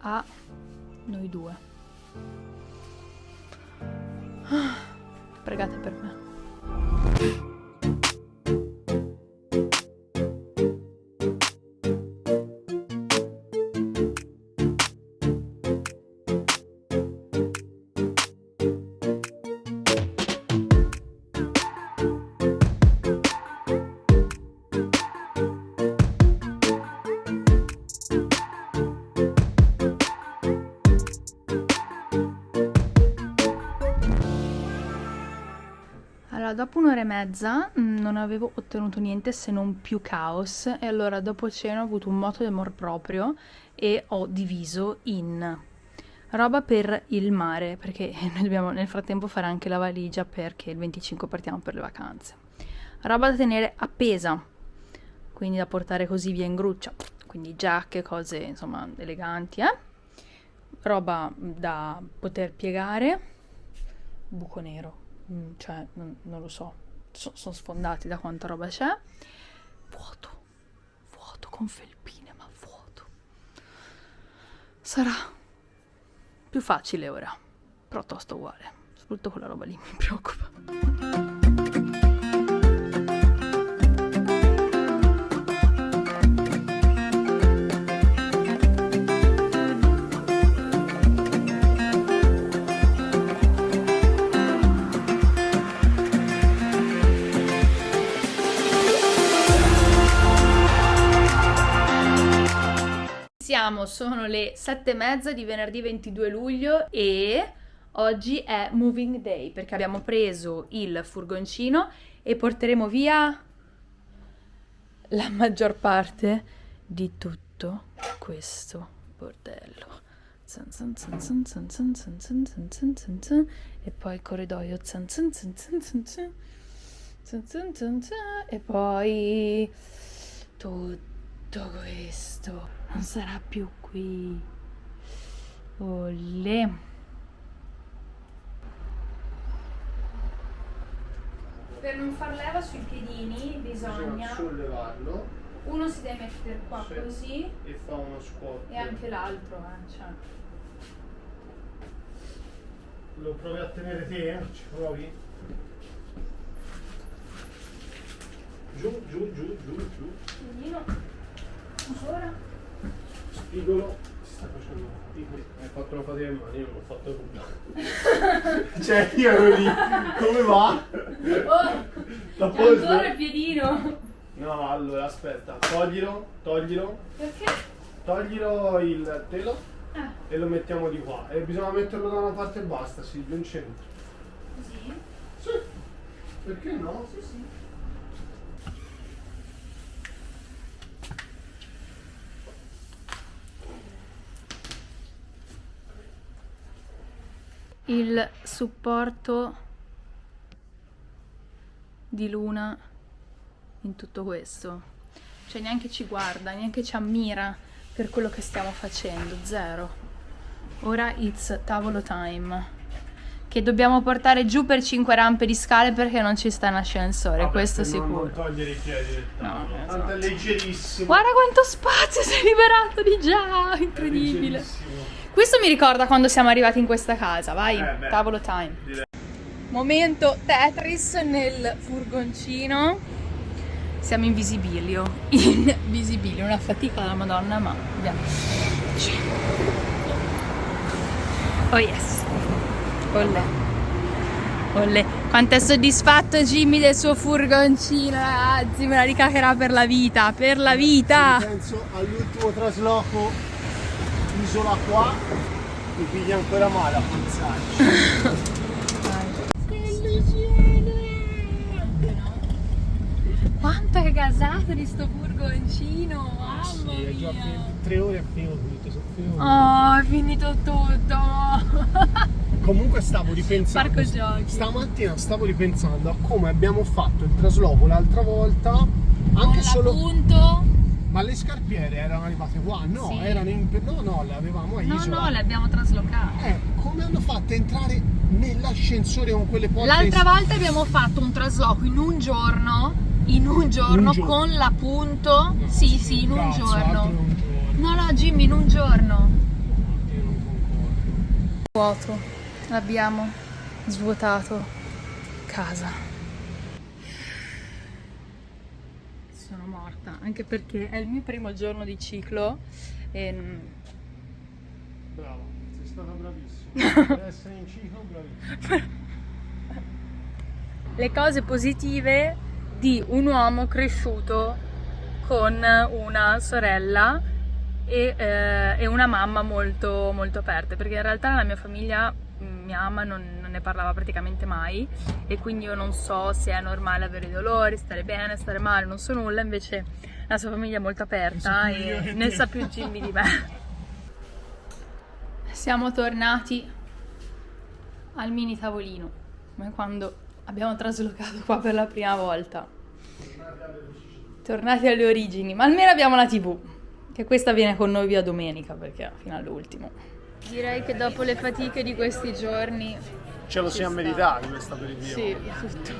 a noi due. Pregate per me. Allora, dopo un'ora e mezza mh, non avevo ottenuto niente se non più caos e allora dopo cena ho avuto un moto di amor proprio e ho diviso in roba per il mare, perché noi dobbiamo nel frattempo fare anche la valigia perché il 25 partiamo per le vacanze. Roba da tenere appesa, quindi da portare così via in gruccia, quindi giacche, cose insomma eleganti, eh? Roba da poter piegare, buco nero Mm, cioè non, non lo so, so- sono sfondati da quanta roba c'è. Vuoto, vuoto con felpine, ma vuoto. Sarà più facile ora, però tosto uguale. Soprattutto quella roba lì mi preoccupa. ricordiamo sono le sette e mezza di venerdì 22 luglio e oggi è moving day perché abbiamo preso il furgoncino e porteremo via la maggior parte di tutto questo bordello. E poi il corridoio. E poi tutto questo non sarà più qui. Olè. Per non far leva sui piedini bisogna sollevarlo uno si deve mettere qua Sì. così e fa uno squat. e anche l'altro, eh, cioè. Lo provi a tenere te? Ci provi? Giù, giù, giù, giù, giù. Piedino. Ancora. Spigolo. Si sta facendo spigoli. Hai fatto una fatica in mano, io non ho fatto nulla. cioè, io ero lì. Come va? Oh, c'è ancora il piedino. No, allora aspetta, toglilo, toglilo, Perché? toglilo il telo Ah, e lo mettiamo di qua. E bisogna metterlo da una parte e basta, sì, non centro. così? Sì, perché no? Sì, sì. Il supporto di Luna in tutto questo. Cioè neanche ci guarda, neanche ci ammira per quello che stiamo facendo, zero. Ora it's tavolo time. Che dobbiamo portare giù per 5 rampe di scale perché non ci sta in ascensore, Vabbè, questo sicuro. Non togliere i piedi del tavolo. No, Tanto è esatto. leggerissimo. Guarda quanto spazio si è liberato di già, incredibile. Questo mi ricorda quando siamo arrivati in questa casa, vai, Eh, tavolo time. Direi. Momento Tetris nel furgoncino. Siamo in visibilio, in visibilio, una fatica della madonna, ma abbiamo... Oh yes, olle, olle. Quanto è soddisfatto Jimmy del suo furgoncino, ragazzi, me la ricaccherà per la vita, per la vita. Penso all'ultimo trasloco isola qua, mi piglia ancora male a pensarci. Quanto è gasato di sto furgoncino, mamma Sì, è già mia. tre ore è finito tutto, sono finito. Oh, è finito tutto. Comunque stavo ripensando. Parco giochi. Stamattina stavo ripensando a come abbiamo fatto il trasloco l'altra volta. Anche Con solo. l'appunto. Ma le scarpiere erano arrivate qua? No, Sì. erano in. No, no, le avevamo a No, Isola. no, le abbiamo traslocate. Eh, come hanno fatto a entrare nell'ascensore con quelle porte? L'altra volta abbiamo fatto un trasloco in un giorno. In un giorno Un giorno. con l'appunto. No, sì, sì, in un cazzo, giorno. un giorno. No, no, Jimmy, in un giorno. Vuoto. Abbiamo svuotato casa. Sono morta, anche perché è il mio primo giorno di ciclo e Brava, sei stata bravissima. per essere in ciclo, bravissima. le cose positive di un uomo cresciuto con una sorella e, eh, e una mamma molto, molto aperte, perché in realtà nella mia famiglia mia mamma non, non ne parlava praticamente mai e quindi io non so se è normale avere dolori, stare bene, stare male, non so nulla, invece la sua famiglia è molto aperta e ne sa più Jimmy di me. Siamo tornati al mini tavolino, come quando abbiamo traslocato qua per la prima volta. Tornati alle origini, ma almeno abbiamo la TV, che questa viene con noi via domenica perché fino all'ultimo. Direi che dopo le fatiche di questi giorni, Ce lo siamo meritati questa aperitivo. sì, tutto.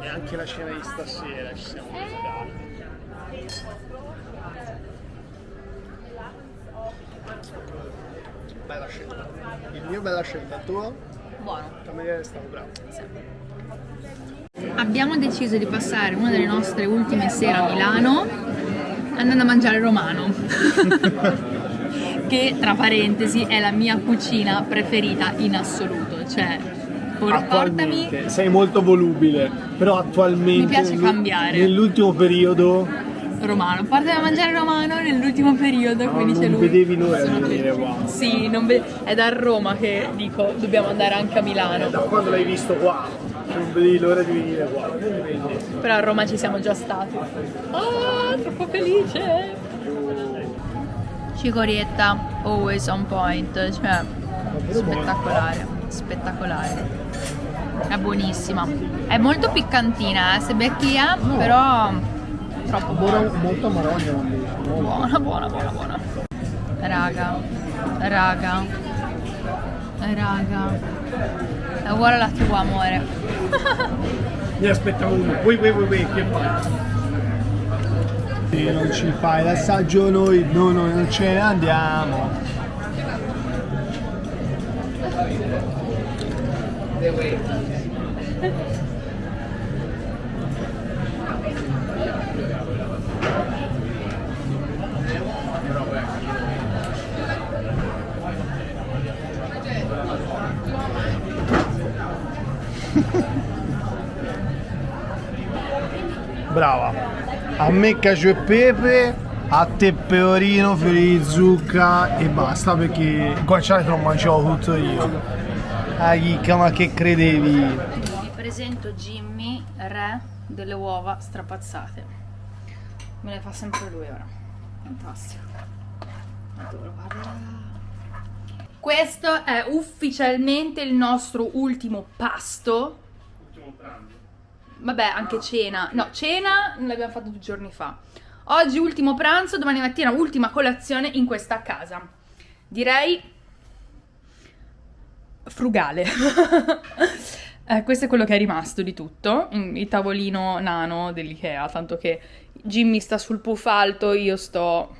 E anche la scena di stasera ci siamo meritati. Bella scelta. Il mio bella scelta, il tuo? Buono. Cameriere è stato bravo. Abbiamo deciso di passare una delle nostre ultime sere a Milano andando a mangiare romano. che tra parentesi è la mia cucina preferita in assoluto. Cioè, por- portami sei molto volubile, però attualmente Mi piace cambiare. nell'ultimo periodo romano. Portami a mangiare romano nell'ultimo periodo, come dice non lui. vedevi l'ora di venire qua. Sì, non è da Roma che dico dobbiamo andare anche a Milano. Da quando l'hai visto qua, non vedevi l'ora di venire qua. Però a Roma ci siamo già stati. Ah, troppo felice! Cicorietta, always on point, cioè spettacolare, spettacolare. È buonissima. È molto piccantina, eh, se becchi è, però troppo buona. molto marogna. Buona, buona, buona, buona. Raga, raga, raga. È uguale alla tua, amore. Ne aspetta uno. Wait, wait, wait, wait, che fai? Se non ci fai l'assaggio noi, no, noi non ce ne andiamo. Brava. A me cacio e pepe, a te pecorino, fiori di zucca e basta perché il guanciale te lo mangiavo tutto io. Ah chicca, ma che credevi? Vi presento Jimmy, re delle uova strapazzate. Me le fa sempre lui ora. Fantastico. Adoro, guarda. Questo è ufficialmente il nostro ultimo pasto. Ultimo pranzo. Vabbè, anche cena. No, cena l'abbiamo fatto due giorni fa. Oggi ultimo pranzo, domani mattina ultima colazione in questa casa. Direi frugale. Eh, questo è quello che è rimasto di tutto, il tavolino nano dell'Ikea, tanto che Jimmy sta sul puff alto, io sto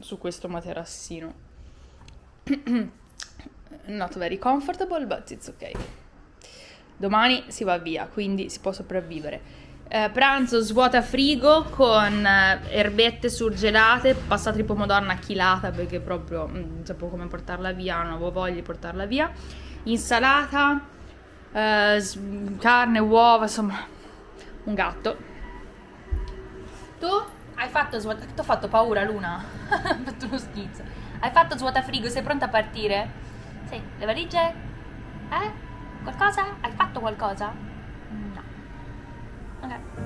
su questo materassino. Not very comfortable, but it's okay. Domani si va via, quindi si può sopravvivere. Eh, pranzo svuota frigo con eh, erbette surgelate, passata di pomodoro una chilata perché proprio mm, non sapevo come portarla via, non avevo voglia di portarla via. Insalata, eh, carne, uova, insomma, un gatto. Tu hai fatto svuota... Ti ho fatto paura, Luna? Hai fatto uno schizzo. Hai fatto svuota frigo, sei pronta a partire? Sì, le valigie? Eh? Qualcosa? Hai fatto qualcosa? No. Ok.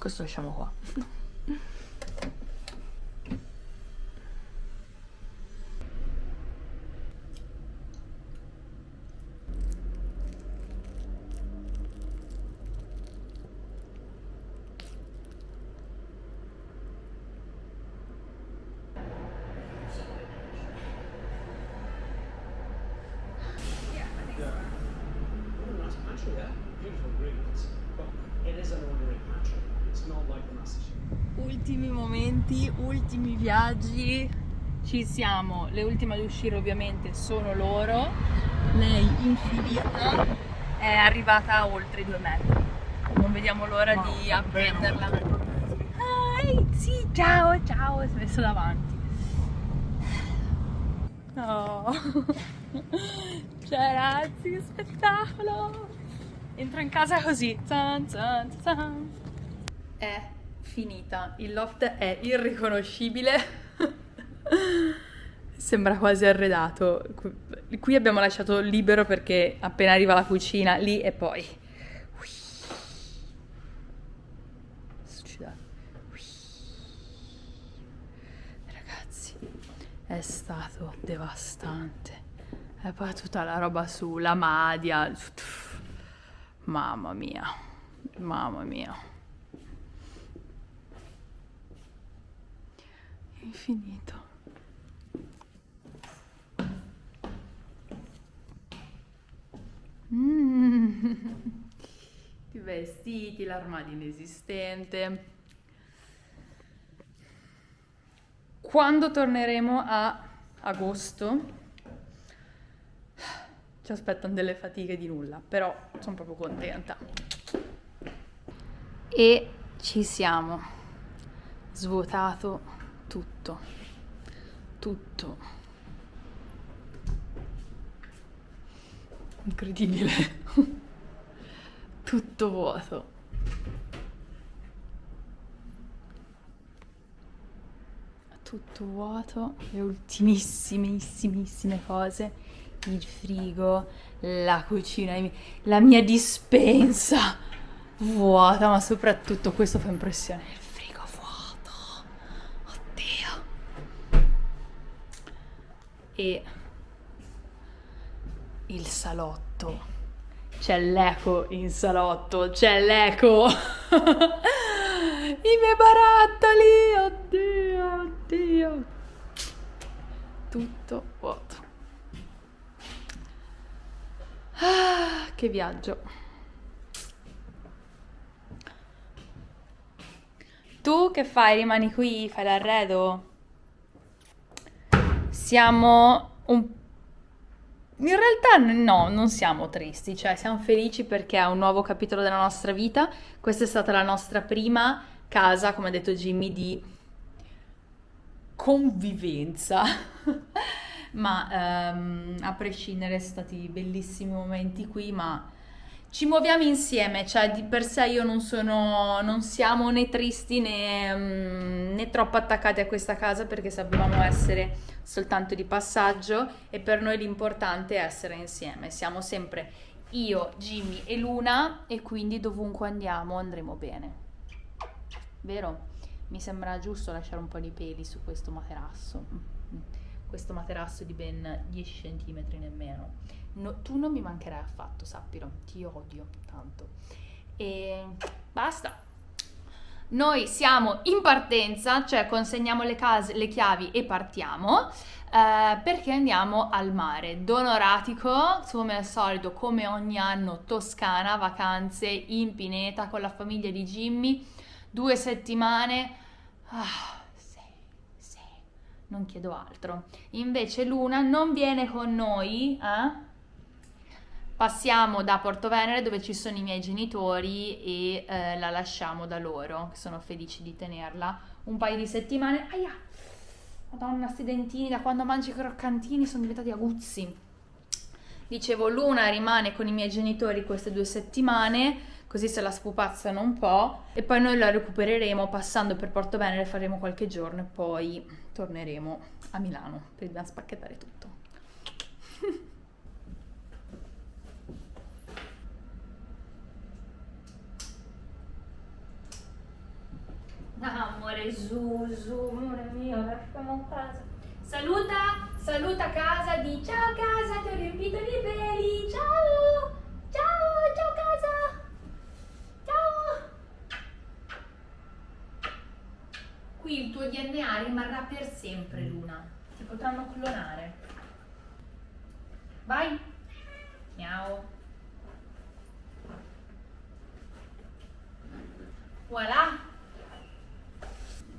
Küsst euch schon mal vor. yeah? Beautiful ingredients. But it is an ordinary country. It's not like the Master Chef. Ultimi momenti, ultimi viaggi. Ci siamo. Le ultime ad uscire ovviamente sono loro. Lei infinita è arrivata a oltre due metri. Non vediamo l'ora di appenderla. Ah, sì, ciao, ciao, si è messo davanti. Oh. Cioè, ragazzi, che spettacolo! Entro in casa così. Zan, zan, zan. È finita. Il loft è irriconoscibile. Sembra quasi arredato. Qui- abbiamo lasciato libero perché appena arriva la cucina, lì e poi. Ui. Ragazzi, è stato devastante. E poi tutta la roba sulla madia. Mamma mia, mamma mia. Infinito. Mm. I vestiti, l'armadio inesistente. Quando torneremo a agosto ci aspettano delle fatiche di nulla, però sono proprio contenta. E ci siamo. Svuotato tutto. Tutto. Incredibile. tutto vuoto. Tutto vuoto, le ultimissimissime cose, il frigo, la cucina, la mia dispensa vuota, ma soprattutto questo fa impressione, il frigo vuoto. Oddio. E il salotto. C'è l'eco in salotto, c'è l'eco. I miei barattoli, oddio, oddio. Tutto vuoto. Ah, che viaggio. Tu che fai? Rimani qui? Fai l'arredo? Siamo un in realtà no, non siamo tristi, cioè siamo felici perché è un nuovo capitolo della nostra vita. Questa è stata la nostra prima casa, come ha detto Jimmy, di convivenza. ma ehm, a prescindere sono stati bellissimi momenti qui, ma ci muoviamo insieme, cioè di per sé io non sono, non siamo né tristi né, mm, né troppo attaccati a questa casa perché sapevamo essere soltanto di passaggio e per noi l'importante è essere insieme. Siamo sempre io, Jimmy e Luna e quindi dovunque andiamo andremo bene. Vero? Mi sembra giusto lasciare un po' di peli su questo materasso. Questo materasso di ben 10 cm nemmeno. No, tu non mi mancherai affatto, sappilo. Ti odio tanto. E basta. Noi siamo in partenza, cioè consegniamo le, case, le chiavi e partiamo eh, perché andiamo al mare. Donoratico, come al solito, come ogni anno, Toscana, vacanze in pineta con la famiglia di Jimmy, due settimane. Ah, non chiedo altro. Invece Luna non viene con noi, eh? Passiamo da Porto Venere dove ci sono i miei genitori e eh, la lasciamo da loro, che sono felici di tenerla un paio di settimane. Aia! Madonna, sti dentini, da quando mangi i croccantini sono diventati aguzzi. Dicevo, Luna rimane con i miei genitori queste due settimane, così se la spupazzano un po', e poi noi la recupereremo passando per Porto Venere, faremo qualche giorno e poi torneremo a Milano, dobbiamo spacchettare tutto. amore, su, su, amore mio, lasciamo casa. Saluta, saluta casa, di ciao casa, ti ho riempito di peli, ciao, ciao, ciao casa, ciao. Qui il tuo DNA rimarrà per sempre, Luna. Ti potranno clonare. Vai. Miau. Voilà.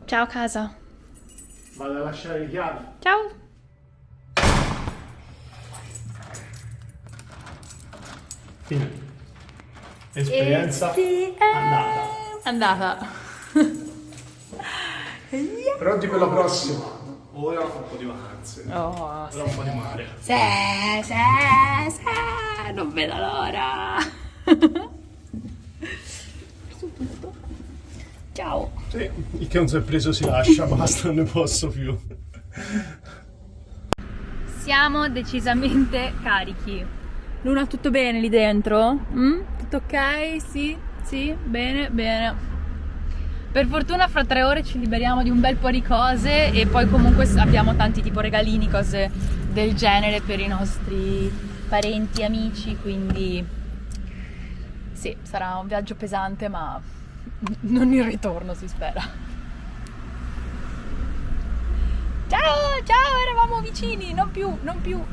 Ciao casa. Vado a lasciare le chiavi. Ciao. Quindi, esperienza andata. Andata. Però di quella prossima. Ora un po' di vacanze. Oh, Ora un po' di mare. sì, sì, sì, non vedo l'ora. Questo tutto. Ciao. Sì, il che non si è preso si lascia, basta, non ne posso più. Siamo decisamente carichi. Luna, tutto bene lì dentro? Mm? Tutto ok? Sì? Sì? Bene, bene. Per fortuna fra tre ore ci liberiamo di un bel po' di cose e poi comunque abbiamo tanti tipo regalini, cose del genere per i nostri parenti, amici, quindi sì, sarà un viaggio pesante ma non il ritorno si spera. Ciao, ciao, eravamo vicini, non più, non più.